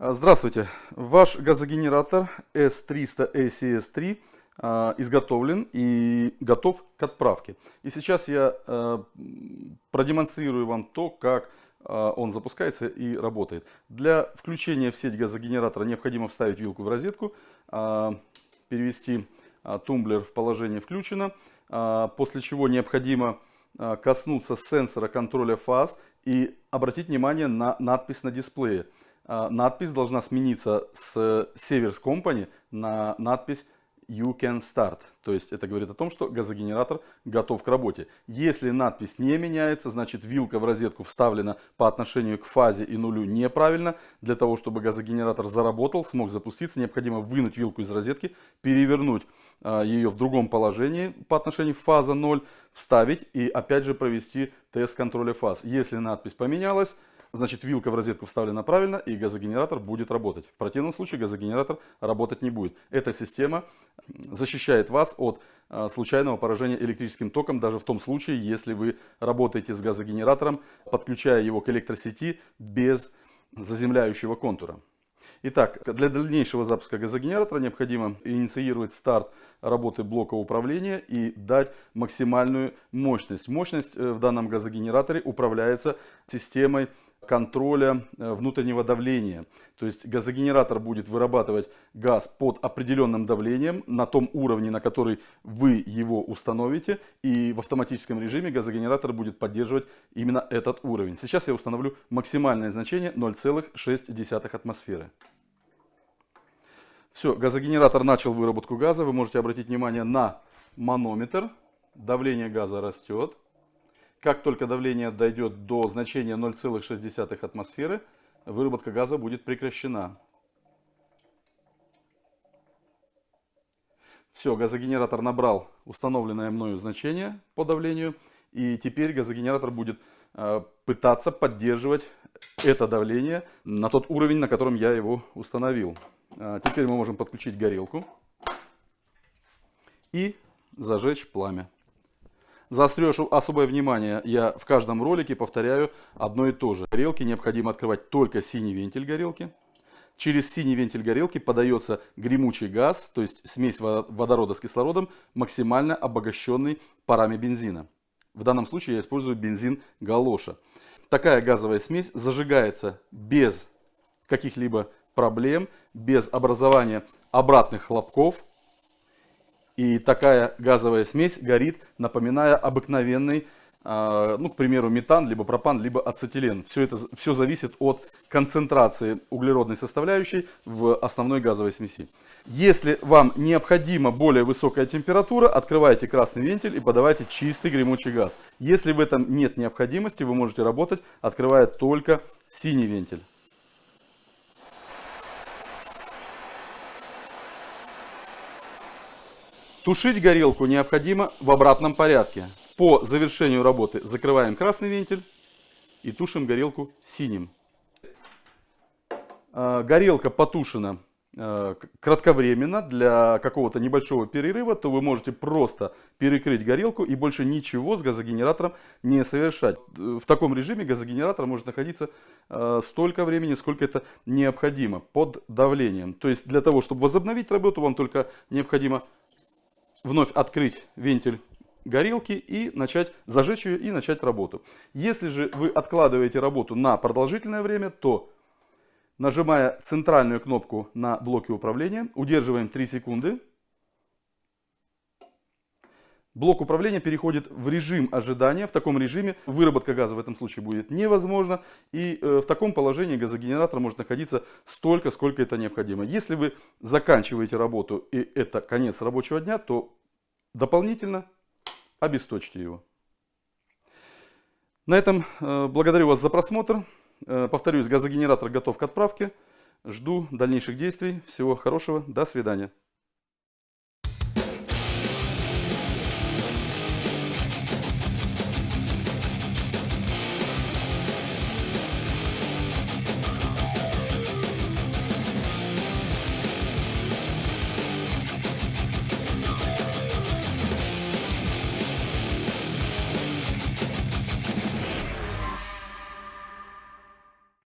А, здравствуйте! Ваш газогенератор S300 ACS3 а, изготовлен и готов к отправке. И сейчас я а, продемонстрирую вам то, как он запускается и работает. Для включения в сеть газогенератора необходимо вставить вилку в розетку, перевести тумблер в положение включено, после чего необходимо коснуться сенсора контроля фаз и обратить внимание на надпись на дисплее. А, надпись должна смениться с Severs Company на надпись You can start. То есть это говорит о том, что газогенератор готов к работе. Если надпись не меняется, значит вилка в розетку вставлена по отношению к фазе и нулю неправильно. Для того, чтобы газогенератор заработал, смог запуститься, необходимо вынуть вилку из розетки, перевернуть а, ее в другом положении по отношению к фаза 0, вставить и опять же провести тест контроля фаз. Если надпись поменялась, значит вилка в розетку вставлена правильно и газогенератор будет работать. В противном случае газогенератор работать не будет. Эта система защищает вас от а, случайного поражения электрическим током, даже в том случае, если вы работаете с газогенератором, подключая его к электросети без заземляющего контура. Итак, для дальнейшего запуска газогенератора необходимо инициировать старт работы блока управления и дать максимальную мощность. Мощность э, в данном газогенераторе управляется системой контроля э, внутреннего давления. То есть газогенератор будет вырабатывать газ под определенным давлением на том уровне, на который вы его установите. И в автоматическом режиме газогенератор будет поддерживать именно этот уровень. Сейчас я установлю максимальное значение 0,6 атмосферы. Все, газогенератор начал выработку газа. Вы можете обратить внимание на манометр. Давление газа растет. Как только давление дойдет до значения 0,6 атмосферы, выработка газа будет прекращена. Все, газогенератор набрал установленное мною значение по давлению. И теперь газогенератор будет э, пытаться поддерживать это давление на тот уровень, на котором я его установил. Э, теперь мы можем подключить горелку и зажечь пламя. Заострешь особое внимание, я в каждом ролике повторяю одно и то же. Горелки необходимо открывать только синий вентиль горелки. Через синий вентиль горелки подается гремучий газ, то есть смесь водорода с кислородом, максимально обогащенный парами бензина. В данном случае я использую бензин галоша. Такая газовая смесь зажигается без каких-либо проблем, без образования обратных хлопков, и такая газовая смесь горит, напоминая обыкновенный, а, ну, к примеру, метан, либо пропан, либо ацетилен. Все это все зависит от концентрации углеродной составляющей в основной газовой смеси. Если вам необходима более высокая температура, открывайте красный вентиль и подавайте чистый гремучий газ. Если в этом нет необходимости, вы можете работать, открывая только синий вентиль. Тушить горелку необходимо в обратном порядке. По завершению работы закрываем красный вентиль и тушим горелку синим. А, горелка потушена а, кратковременно для какого-то небольшого перерыва, то вы можете просто перекрыть горелку и больше ничего с газогенератором не совершать. В таком режиме газогенератор может находиться а, столько времени, сколько это необходимо под давлением. То есть для того, чтобы возобновить работу, вам только необходимо вновь открыть вентиль горелки и начать зажечь ее и начать работу. Если же вы откладываете работу на продолжительное время, то нажимая центральную кнопку на блоке управления, удерживаем 3 секунды, Блок управления переходит в режим ожидания. В таком режиме выработка газа в этом случае будет невозможна. И э, в таком положении газогенератор может находиться столько, сколько это необходимо. Если вы заканчиваете работу и это конец рабочего дня, то дополнительно обесточьте его. На этом э, благодарю вас за просмотр. Э, повторюсь, газогенератор готов к отправке. Жду дальнейших действий. Всего хорошего. До свидания.